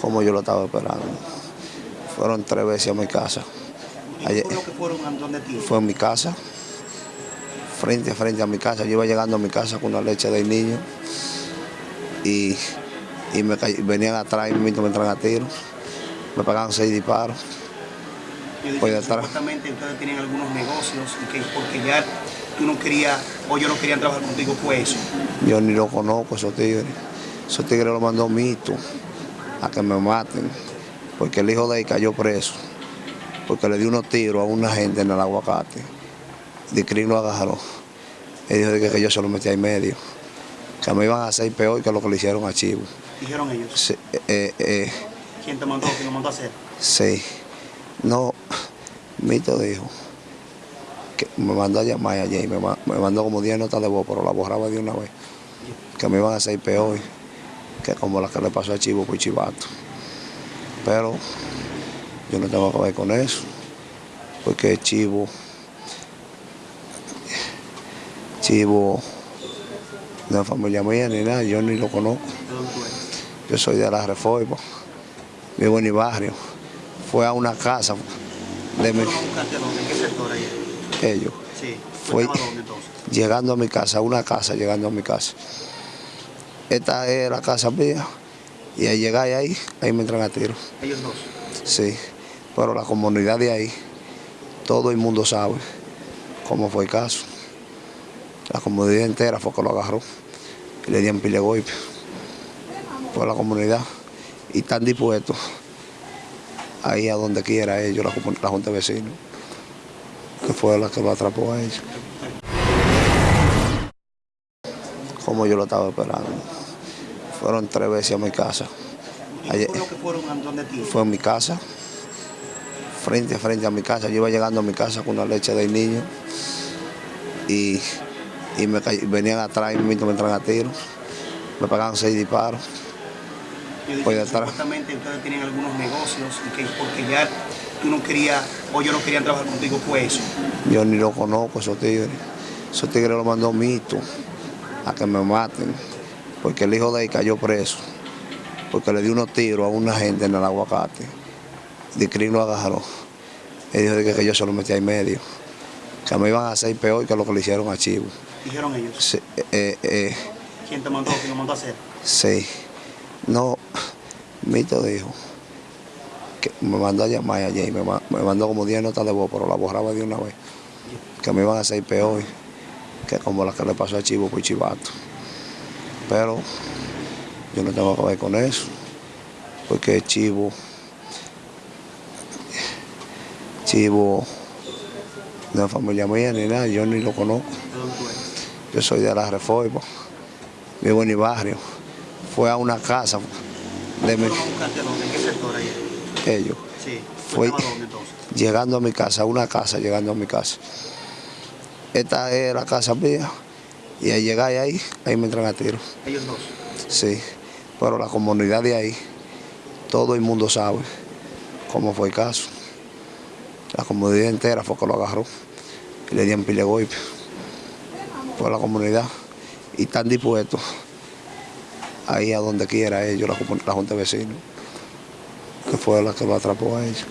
como yo lo estaba esperando. Fueron tres veces a mi casa. Ayer- ¿Cómo que fueron a ti? fue en mi casa, frente a frente a mi casa. Yo iba llegando a mi casa con la leche del niño y, y me cay- venían atrás y me entraron a tiros. Me pegaban seis disparos. Yo que atrás. supuestamente ustedes tienen algunos negocios y que porque ya tú no querías o yo no querían trabajar contigo fue eso. Yo ni lo conozco, esos tigres. Esos tigres lo mandó Mito a que me maten, porque el hijo de él cayó preso, porque le dio unos tiros a una gente en el aguacate. Dicrin lo agarró. Él dijo que, que yo se lo metí ahí medio, que me iban a hacer peor que lo que le hicieron a Chivo. Dijeron ellos. Sí, eh, eh, ¿Quién te mandó? ¿Quién lo mandó a hacer? sí. No, Mito dijo que me mandó a llamar ayer, me, ma- me mandó como 10 notas de voz, pero la borraba de una vez. Que me iban a hacer peor que como la que le pasó a Chivo por Chivato. Pero yo no tengo que ver con eso, porque Chivo, Chivo no es familia mía ni nada, yo ni lo conozco. Yo soy de la Reforma, vivo en mi barrio. Fue a una casa de mi, ¿Fueron a a qué sector ahí? ellos. Sí. Fue- llegando a mi casa, una casa, llegando a mi casa. Esta es la casa mía y al llegar ahí, ahí me entran a tiro. Ellos dos. Sí, pero la comunidad de ahí, todo el mundo sabe cómo fue el caso. La comunidad entera fue que lo agarró y le dieron pile golpe. Fue la comunidad y están dispuestos ahí a donde quiera ellos, la, la Junta de Vecinos, que fue la que lo atrapó a ellos. Como yo lo estaba esperando. Fueron tres veces a mi casa. ¿Y Ayer- que fueron a donde ti? fue en mi casa, frente a frente a mi casa. Yo iba llegando a mi casa con la leche del niño y, y me cay- venían atrás y me entraron a tiros. Me pegaban seis disparos. Yo dije supuestamente ustedes tienen algunos negocios y que porque ya tú no querías o yo no querían trabajar contigo fue eso. Yo ni lo conozco, esos tigres. Esos tigres lo mandó Mito a que me maten, porque el hijo de él cayó preso, porque le dio unos tiros a una gente en el aguacate. Dicrin lo agarró. Él dijo de que, que yo se lo metí ahí medio, que me iban a hacer peor que lo que le hicieron a Chivo. Dijeron ellos. Sí, eh, eh, ¿Quién te mandó? ¿Quién lo mandó a hacer? sí. No, Mito dijo que me mandó a llamar ayer, me mandó como 10 notas de voz, pero la borraba de una vez. Que me iban a hacer peor que como la que le pasó a Chivo por Chivato. Pero yo no tengo que ver con eso, porque Chivo, Chivo no es familia mía ni nada, yo ni lo conozco. Yo soy de la Reforma, vivo en mi barrio. Fue a una casa de mi, ellos. Sí. ¿Tú Fue-? Llegando a mi casa, una casa, llegando a mi casa. Esta es la casa mía y al llegar ahí, ahí me entran a tiro. Ellos dos. Sí, pero la comunidad de ahí, todo el mundo sabe cómo fue el caso. La comunidad entera fue que lo agarró y le dieron pile golpe. Fue la comunidad y están dispuestos ahí a donde quiera ellos, la, la Junta de Vecinos, que fue la que lo atrapó a ellos.